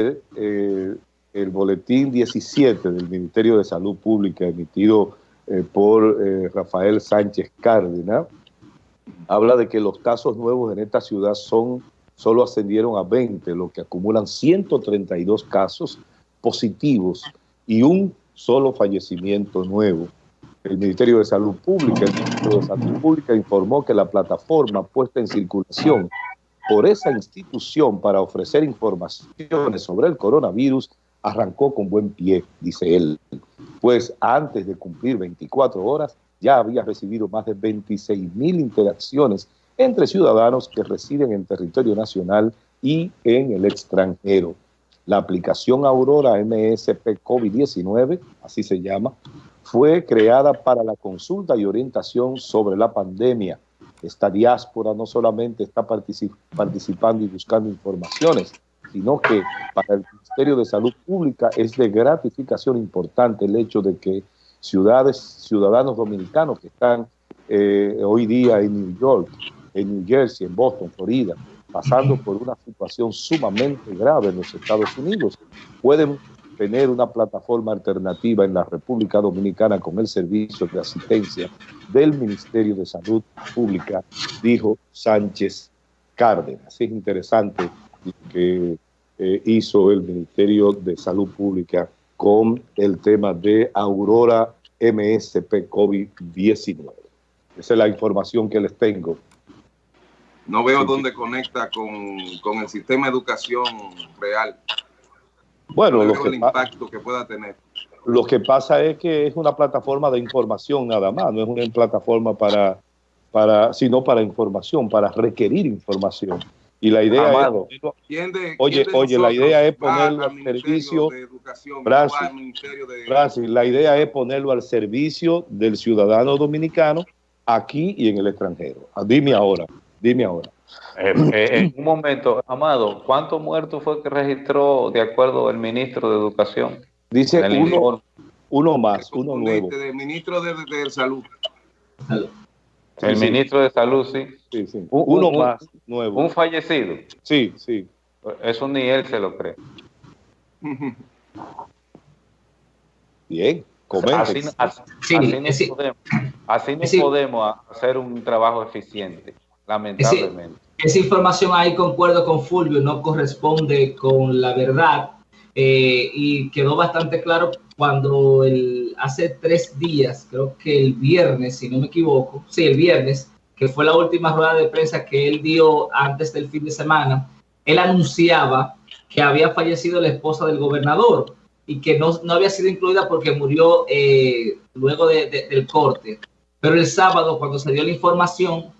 eh, el boletín 17 del Ministerio de Salud Pública emitido eh, por eh, Rafael Sánchez Cárdenas, habla de que los casos nuevos en esta ciudad son solo ascendieron a 20, lo que acumulan 132 casos positivos y un solo fallecimiento nuevo. El Ministerio de Salud Pública, el Ministerio de Salud Pública informó que la plataforma puesta en circulación por esa institución para ofrecer informaciones sobre el coronavirus arrancó con buen pie, dice él, pues antes de cumplir 24 horas ya había recibido más de 26 mil interacciones entre ciudadanos que residen en territorio nacional y en el extranjero. La aplicación Aurora MSP COVID-19, así se llama, fue creada para la consulta y orientación sobre la pandemia. Esta diáspora no solamente está participando y buscando informaciones, sino que para el Ministerio de Salud Pública es de gratificación importante el hecho de que ciudades, ciudadanos dominicanos que están eh, hoy día en New York, en New Jersey, en Boston, Florida, pasando por una situación sumamente grave en los Estados Unidos, pueden tener una plataforma alternativa en la República Dominicana con el servicio de asistencia del Ministerio de Salud Pública, dijo Sánchez Cárdenas. Es interesante que eh, hizo el Ministerio de Salud Pública con el tema de Aurora MSP COVID-19. Esa es la información que les tengo. No veo dónde conecta con, con, el sistema de educación real. Bueno, lo que el impacto que pueda tener. Lo que pasa es que es una plataforma de información nada más, no es una plataforma para, para sino para información, para requerir información. Y la idea es, oye, oye, la idea es ponerlo al, servicio, la idea es ponerlo al servicio del ciudadano dominicano aquí y en el extranjero. Dime ahora, dime ahora. Eh, eh, en un momento, Amado, ¿cuántos muertos fue que registró de acuerdo el ministro de Educación? Dice uno, uno más, uno nuevo. El ministro de, Salud. el ministro de Salud, sí. Sí, sí. Uno más nuevo. Un fallecido. Sí, sí. Eso ni él se lo cree. Bien, así, así, no, podemos, así no podemos hacer un trabajo eficiente, lamentablemente. esa información ahí concuerdo con Fulvio, no corresponde con la verdad eh, y quedó bastante claro cuando el, hace tres días, creo que el viernes, si no me equivoco, sí, el viernes, que fue la última rueda de prensa que él dio antes del fin de semana, él anunciaba que había fallecido la esposa del gobernador y que no, no había sido incluida porque murió eh, luego del corte. Pero el sábado, cuando se dio la información,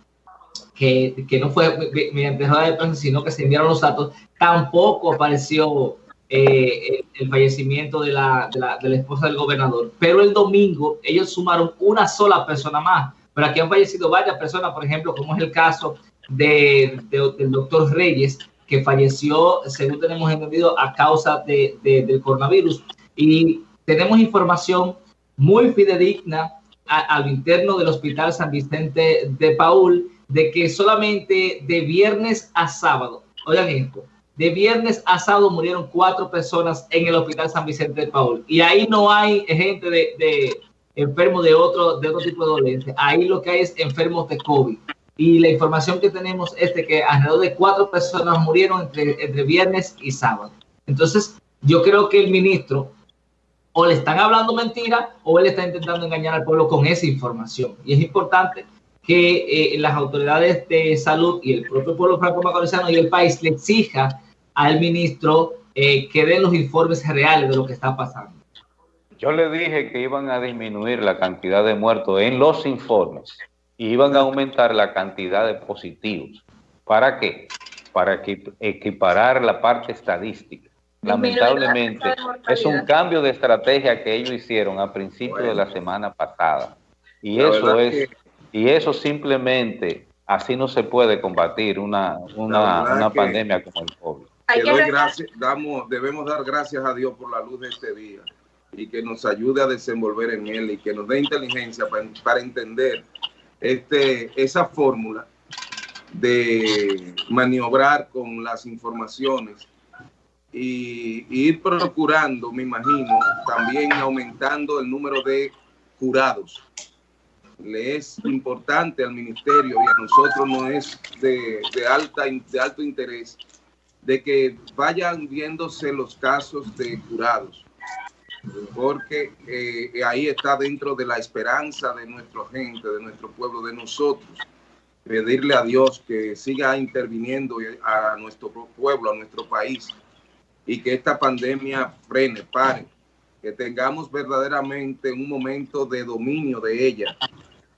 que, que no fue mediante de prensa, sino que se enviaron los datos, tampoco apareció eh, el, fallecimiento de la, de, la, de la esposa del gobernador. Pero el domingo ellos sumaron una sola persona más pero aquí han fallecido varias personas, por ejemplo, como es el caso de, del doctor Reyes, que falleció, según tenemos entendido, a causa de, del coronavirus. Y tenemos información muy fidedigna al interno del Hospital San Vicente de Paul de que solamente de viernes a sábado, oigan esto, de viernes a sábado murieron cuatro personas en el Hospital San Vicente de Paul. Y ahí no hay gente de enfermos de otro, de otro tipo de dolencia. Ahí lo que hay es enfermos de COVID. Y la información que tenemos es de que alrededor de cuatro personas murieron entre, entre viernes y sábado. Entonces, yo creo que el ministro o le están hablando mentira o él está intentando engañar al pueblo con esa información. Y es importante que eh, las autoridades de salud y el propio pueblo franco-macorizano y el país le exija al ministro eh, que den los informes reales de lo que está pasando. Yo le dije que iban a disminuir la cantidad de muertos en los informes y iban a aumentar la cantidad de positivos. ¿Para qué? Para equiparar la parte estadística. Lamentablemente, es un cambio de estrategia que ellos hicieron a principios de la semana pasada. Y eso es, y eso simplemente, así no se puede combatir una, una, pandemia como el COVID. debemos dar gracias a Dios por la luz de este día y que nos ayude a desenvolver en él y que nos dé inteligencia para, entender este, esa fórmula de maniobrar con las informaciones y, ir procurando, me imagino, también aumentando el número de jurados. Le es importante al ministerio y a nosotros no es de, alta, de alto interés de que vayan viéndose los casos de jurados, porque eh, ahí está dentro de la esperanza de nuestra gente, de nuestro pueblo, de nosotros, pedirle a Dios que siga interviniendo a nuestro pueblo, a nuestro país, y que esta pandemia frene, pare, que tengamos verdaderamente un momento de dominio de ella,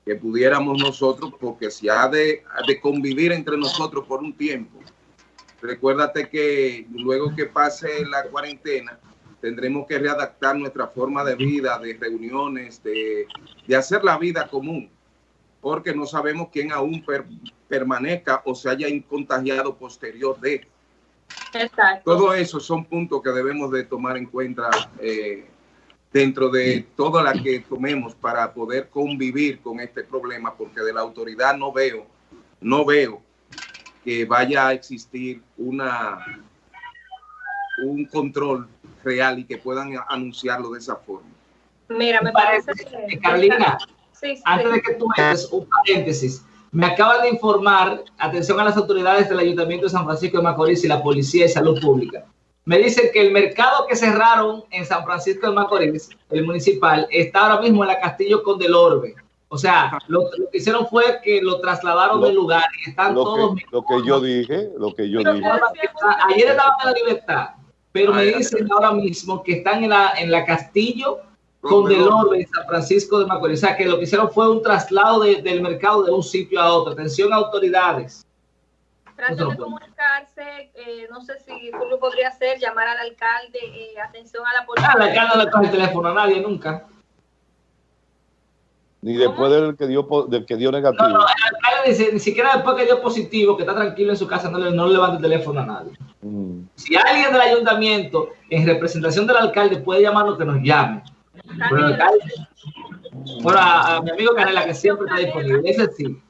que pudiéramos nosotros, porque si ha de, de convivir entre nosotros por un tiempo, recuérdate que luego que pase la cuarentena, tendremos que readaptar nuestra forma de vida, de reuniones, de, de hacer la vida común, porque no sabemos quién aún permanezca o se haya contagiado posterior de. Exacto. Todo eso son puntos que debemos de tomar en cuenta eh, dentro de toda la que tomemos para poder convivir con este problema, porque de la autoridad no veo, no veo que vaya a existir una un control real y que puedan anunciarlo de esa forma. Mira, me parece que... Carolina, antes de que tú metes un paréntesis, me acaban de informar, atención a las autoridades del Ayuntamiento de San Francisco de Macorís y la Policía de Salud Pública. Me dicen que el mercado que cerraron en San Francisco de Macorís, el municipal, está ahora mismo en la Castillo con del Orbe. O sea, lo, que hicieron fue que lo trasladaron del lugar y están todos... lo que yo dije, lo que yo dije. Ayer estaban en la libertad, pero me dicen ahora mismo que están en la, en la Castillo con del Orbe San Francisco de Macorís. O sea, que lo que hicieron fue un traslado del mercado de un sitio a otro. Atención, autoridades. Traten de comunicarse, eh, no sé si lo podría hacer, llamar al alcalde, eh, atención a la policía. Ah, al alcalde no le coge el teléfono a nadie nunca. Ni después del que dio del que dio negativo. No, no, el alcalde dice, ni siquiera después que dio positivo, que está tranquilo en su casa, no le, no le levanta el teléfono a nadie. Mm. Si alguien del ayuntamiento, en representación del alcalde, puede llamarnos, que nos llame. Bueno, a, mi amigo Canela, que siempre está disponible. Ese sí.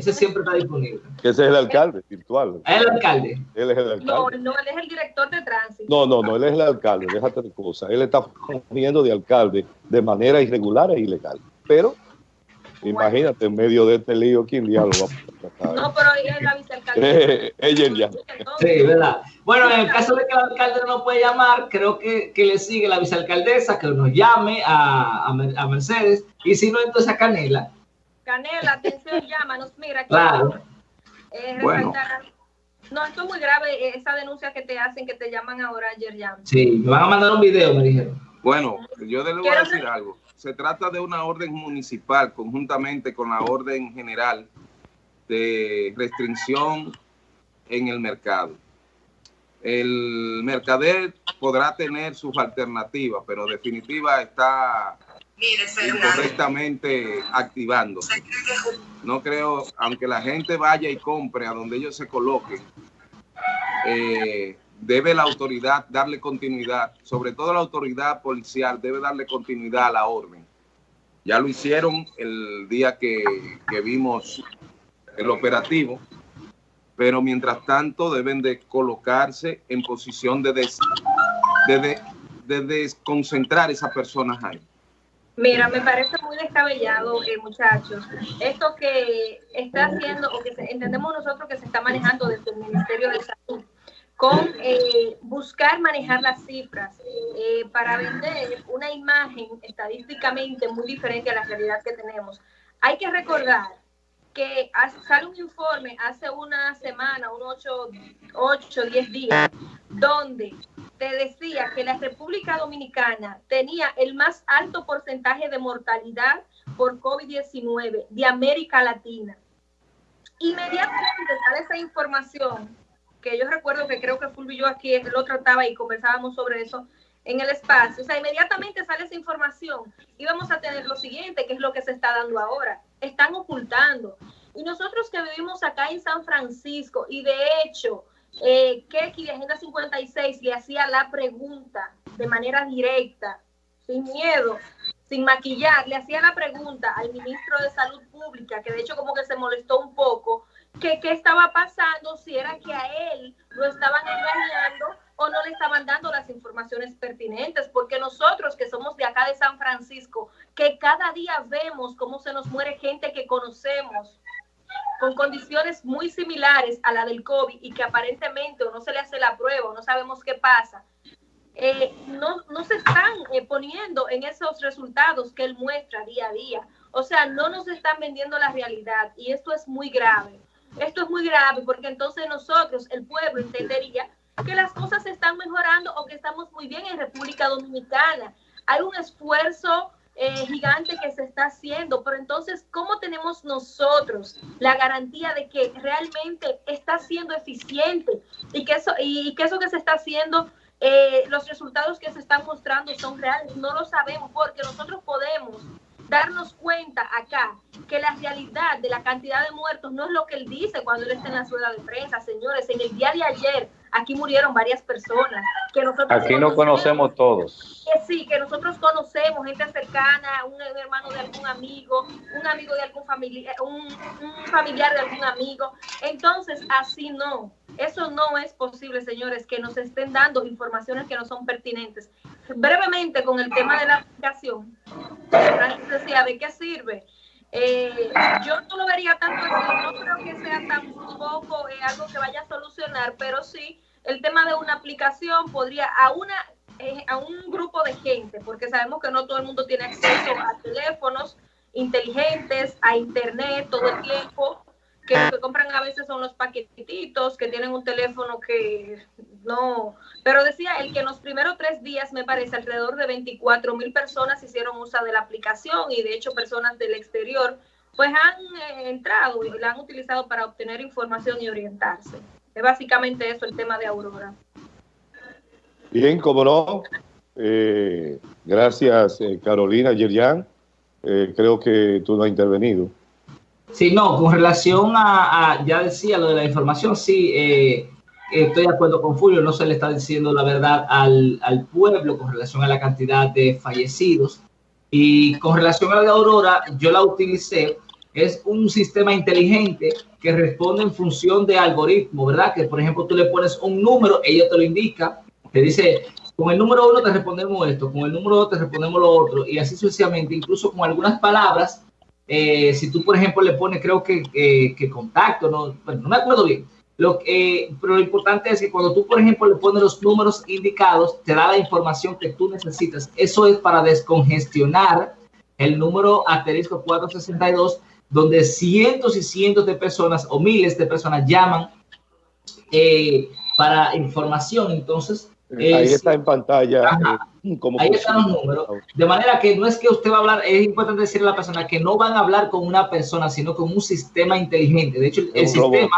Ese siempre está disponible. Ese es el alcalde virtual. ¿Es el alcalde? Él es el alcalde. No, no, él es el director de tránsito. No, no, no, él es el alcalde, déjate de cosas. Él está fungiendo de alcalde de manera irregular e ilegal. Pero, imagínate, en medio de este lío, ¿quién diablo va a tratar? No, pero ella es la vicealcalde. ella ya. Sí, ¿verdad? Bueno, en el caso de que el alcalde no puede llamar, creo que, que le sigue la vicealcaldesa, que nos llame a, a, Mercedes, y si no, entonces a Canela. Canela, atención, llámanos, mira. Claro. Eh, bueno. No, esto es muy grave, eh, esa denuncia que te hacen, que te llaman ahora ayer ya. Sí, me van a mandar un video, me dijeron. Bueno, yo le voy a decir algo. Se trata de una orden municipal conjuntamente con la orden general de restricción en el mercado el mercader podrá tener sus alternativas, pero definitiva está incorrectamente activando. No creo, aunque la gente vaya y compre a donde ellos se coloquen, eh, debe la autoridad darle continuidad, sobre todo la autoridad policial debe darle continuidad a la orden. Ya lo hicieron el día que, que vimos el operativo, pero mientras tanto deben de colocarse en posición de, de, desconcentrar a esas personas ahí. Mira, me parece muy descabellado, eh, muchachos. Esto que está haciendo, o que entendemos nosotros que se está manejando desde el Ministerio de Salud, con eh, buscar manejar las cifras eh, para vender una imagen estadísticamente muy diferente a la realidad que tenemos. Hay que recordar que sale un informe hace una semana, unos 8, 10 días, donde te decía que la República Dominicana tenía el más alto porcentaje de mortalidad por COVID-19 de América Latina. Inmediatamente sale esa información, que yo recuerdo que creo que Fulvio y yo aquí lo trataba y conversábamos sobre eso en el espacio. O sea, inmediatamente sale esa información y vamos a tener lo siguiente, que es lo que se está dando ahora están ocultando. Y nosotros que vivimos acá en San Francisco, y de hecho, eh, Keki de Agenda 56 le hacía la pregunta de manera directa, sin miedo, sin maquillar, le hacía la pregunta al ministro de Salud Pública, que de hecho como que se molestó un poco, que qué estaba pasando, si era que a él lo estaban engañando o no le estaban dando las informaciones pertinentes, porque nosotros que somos de acá de San Francisco, que cada día vemos cómo se nos muere gente que conocemos con condiciones muy similares a la del COVID y que aparentemente no se le hace la prueba no sabemos qué pasa, eh, no, no, se están eh, poniendo en esos resultados que él muestra día a día. O sea, no nos están vendiendo la realidad y esto es muy grave. Esto es muy grave porque entonces nosotros, el pueblo, entendería que las cosas se están mejorando o que estamos muy bien en República Dominicana. Hay un esfuerzo eh, gigante que se está haciendo, pero entonces, ¿cómo tenemos nosotros la garantía de que realmente está siendo eficiente y que eso, y que, eso que se está haciendo, eh, los resultados que se están mostrando son reales? No lo sabemos porque nosotros podemos darnos cuenta acá que la realidad de la cantidad de muertos no es lo que él dice cuando él está en la rueda de prensa, señores. En el día de ayer aquí murieron varias personas. Que nosotros aquí no conocemos todos. Que sí, que nosotros conocemos gente cercana, un, hermano de algún amigo, un amigo de algún familiar, un, un familiar de algún amigo. Entonces, así no. Eso no es posible, señores, que nos estén dando informaciones que no son pertinentes. Brevemente, con el tema de la aplicación, decía, ¿de qué sirve? Eh, yo no lo vería tanto así, no creo que sea tampoco eh, algo que vaya a solucionar, pero sí el tema de una aplicación podría a una eh, a un grupo de gente, porque sabemos que no todo el mundo tiene acceso a teléfonos inteligentes, a internet todo el tiempo, que lo que compran a veces son los paquetitos, que tienen un teléfono que no, pero decía el que en los primeros tres días, me parece, alrededor de 24 mil personas hicieron uso de la aplicación y de hecho personas del exterior pues han eh, entrado y la han utilizado para obtener información y orientarse. Es básicamente eso el tema de Aurora. Bien, como no. Eh, gracias, eh, Carolina Yerjan. creo que tú no has intervenido. Sí, no, con relación a, ya decía lo de la información, sí, eh, estoy de acuerdo con Fulvio, no se le está diciendo la verdad al, al, pueblo con relación a la cantidad de fallecidos. Y con relación a la Aurora, yo la utilicé, es un sistema inteligente que responde en función de algoritmo, ¿verdad? Que por ejemplo tú le pones un número, ella te lo indica, te dice, con el número uno te respondemos esto, con el número dos te respondemos lo otro, y así sucesivamente, incluso con algunas palabras eh, si tú, por ejemplo, le pones, creo que, que contacto, no, bueno, no me acuerdo bien, lo, eh, pero lo importante es que cuando tú, por ejemplo, le pones los números indicados, te da la información que tú necesitas. Eso es para descongestionar el número asterisco 462, donde cientos y cientos de personas o miles de personas llaman eh, para información. Entonces, Ahí está en pantalla. Eh, ahí están los números. De manera que no es que usted va a hablar, es importante decirle a la persona que no van a hablar con una persona, sino con un sistema inteligente. De hecho, el, sistema,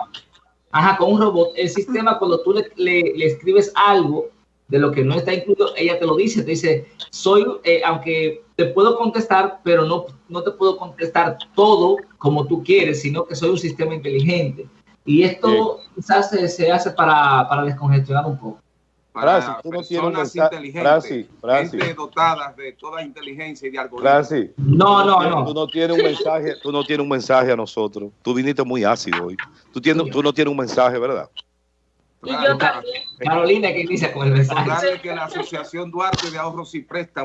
ajá, con un robot, el sistema cuando tú le, le, escribes algo de lo que no está incluido, ella te lo dice, te dice, soy, eh, aunque te puedo contestar, pero no, no te puedo contestar todo como tú quieres, sino que soy un sistema inteligente. Y esto quizás se, se hace para, para descongestionar un poco para Francis, tú no personas inteligentes, Francis, dotadas de toda inteligencia y de algoritmos. no, no, no. Tú no tienes un mensaje, tú no tienes un mensaje a nosotros. Tú viniste muy ácido hoy. Tú, tienes, tú no tienes un mensaje, ¿verdad? Y yo también. Carolina, ¿qué dice con el mensaje? que la Asociación Duarte de Ahorros y Préstamos